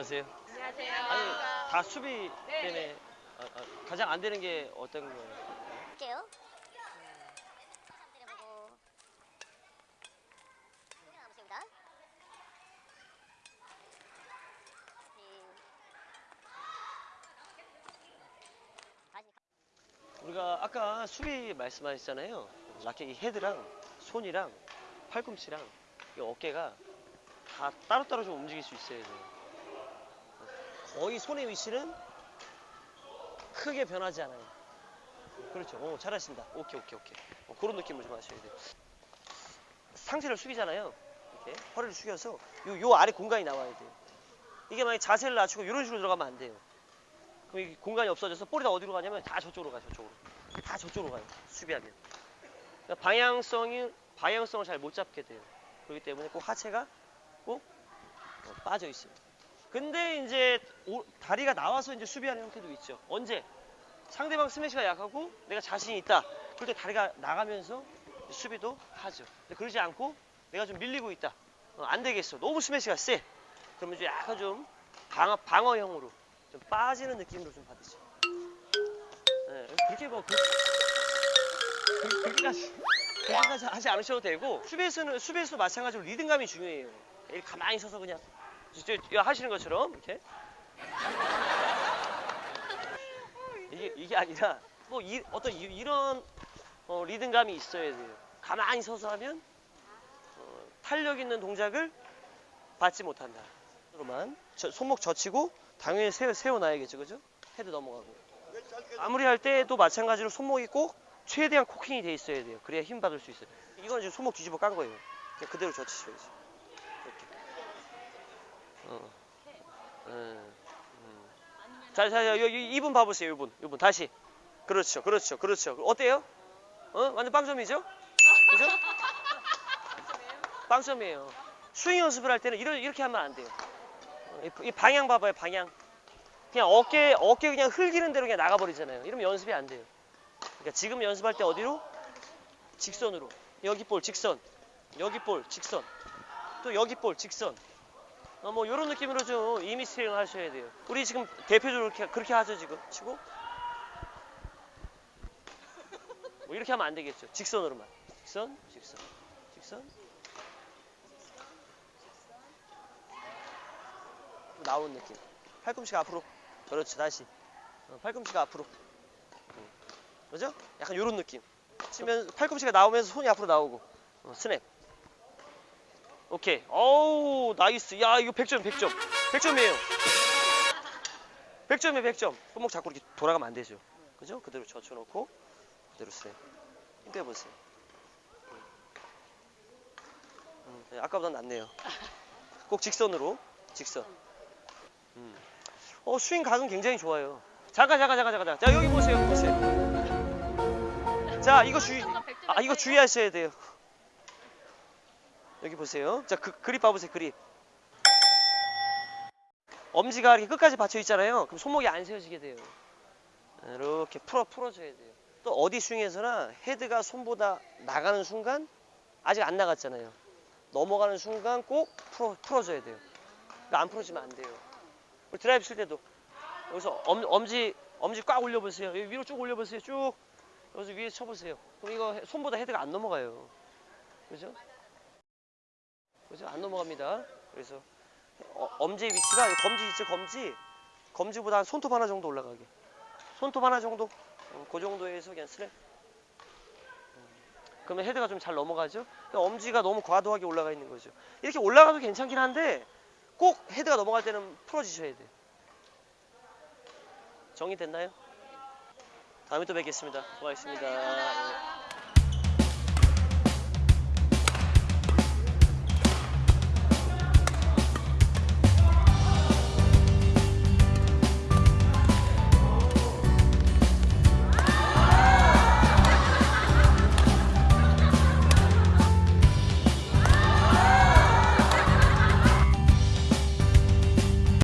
안녕하세요. 안녕하세요. 아니 다 수비 네. 때문에 아, 아, 가장 안 되는 게 어떤 거예요? 할게요. 우리가 아까 수비 말씀하셨잖아요. 라켓 이 헤드랑 손이랑 팔꿈치랑 이 어깨가 다 따로따로 좀 움직일 수 있어야 돼요. 거의 손의 위치는 크게 변하지 않아요. 그렇죠. 오, 잘하신다. 오케이, 오케이, 오케이. 어, 그런 느낌을 좀 하셔야 돼요. 상체를 숙이잖아요. 이렇게 허리를 숙여서 요, 요 아래 공간이 나와야 돼요. 이게 만약 자세를 낮추고 이런 식으로 들어가면 안 돼요. 그럼 이 공간이 없어져서 볼이 다 어디로 가냐면 다 저쪽으로 가요. 저쪽으로. 다 저쪽으로 가요. 수비하면. 그러니까 방향성이 방향성을 잘 못 잡게 돼요. 그렇기 때문에 꼭 하체가 꼭 어, 빠져 있어요. 근데 이제 오- 다리가 나와서 이제 수비하는 형태도 있죠. 언제? 상대방 스매시가 약하고 내가 자신이 있다. 그럴 때 다리가 나가면서 수비도 하죠. 근데 그러지 않고 내가 좀 밀리고 있다. 어, 안 되겠어. 너무 스매시가 세. 그러면 좀 약간 좀 방어, 방어형으로 좀 빠지는 느낌으로 좀 받으죠. 네, 그렇게 뭐 그, 그, 그렇게까지 그렇게까지 하지 않으셔도 되고 수비에서는 수비에서도 마찬가지로 리듬감이 중요해요. 가만히 서서 그냥 진짜 하시는 것처럼 이렇게 이게 이게 아니라 뭐 이, 어떤 이, 런 어, 리듬감이 있어야 돼요. 가만히 서서 하면 어, 탄력 있는 동작을 받지 못한다. 로만 손목 젖히고 당연히 세워, 세워놔야겠죠, 그죠? 헤드 넘어가고. 아무리 할 때도 마찬가지로 손목이 꼭 최대한 코킹이 돼 있어야 돼요. 그래야 힘 받을 수 있어요. 이건 지금 손목 뒤집어 깐 거예요. 그냥 그대로 젖히셔야지. 어. 음, 음. 자, 자, 자, 여기 이분 봐보세요, 이분, 이분 다시. 그렇죠, 그렇죠, 그렇죠. 어때요? 어, 완전 빵점이죠? 그죠? 빵점이에요. 스윙 연습을 할 때는 이런, 이렇게 하면 안 돼요. 어, 이- 이 방향 봐봐요, 방향. 그냥 어깨, 어깨 그냥 흘기는 대로 그냥 나가버리잖아요. 이러면 연습이 안 돼요. 그러니까 지금 연습할 때 어디로? 직선으로. 여기 볼 직선. 여기 볼 직선. 또 여기 볼 직선. 어, 뭐 이런 느낌으로 좀 이미 스윙을 하셔야 돼요. 우리 지금 대표적으로 그렇게, 그렇게 하죠 지금 치고. 뭐 이렇게 하면 안 되겠죠. 직선으로만. 직선, 직선, 직선. 나온 느낌. 팔꿈치가 앞으로. 그렇지 다시. 어, 팔꿈치가 앞으로. 음. 그죠? 약간 이런 느낌. 치면 팔꿈치가 나오면서 손이 앞으로 나오고. 어, 스냅. 오케이. 어우 nice. 야 이거 100점 100점. 100점이에요. 100점이에요 100점. 손목 잡고 이렇게 돌아가면 안 되죠. 그죠? 그대로 젖혀놓고 그대로 스냅. 힘 빼보세요. 음, 네, 아까보다 낫네요. 꼭 직선으로. 직선. 음. 어 스윙 각은 굉장히 좋아요. 잠깐 잠깐 잠깐 잠깐. 자 여기 보세요 여기 보세요. 자 이거 주의. 아 이거 주의하셔야 돼요. 여기 보세요. 자 그, 그립 봐보세요 그립. 엄지가 이렇게 끝까지 받쳐 있잖아요. 그럼 손목이 안 세워지게 돼요. 이렇게 풀어 풀어줘야 돼요. 또 어디 스윙에서나 헤드가 손보다 나가는 순간 아직 안 나갔잖아요. 넘어가는 순간 꼭 풀어 풀어줘야 돼요. 그러니까 안 풀어지면 안 돼요. 드라이브 칠 때도 여기서 엄, 엄지 엄지 꽉 올려보세요. 위로 쭉 올려보세요. 쭉 여기서 위에 쳐보세요. 그럼 이거 해- 손보다 헤드가 안 넘어가요. 그죠? 그죠? 안 넘어갑니다. 그래서 어, 엄지의 위치가 이 검지 있죠? 검지. 검지보다 한 손톱 하나 정도 올라가게. 손톱 하나 정도. 음, 그 정도에서 그냥 스냅. 음, 그러면 헤드가 좀 잘 넘어가죠? 근데 엄지가 너무 과도하게 올라가 있는 거죠. 이렇게 올라가도 괜찮긴 한데 꼭 헤드가 넘어갈 때는 풀어주셔야 돼요. 정리됐나요? 다음에 또 뵙겠습니다. 고맙습니다. 예.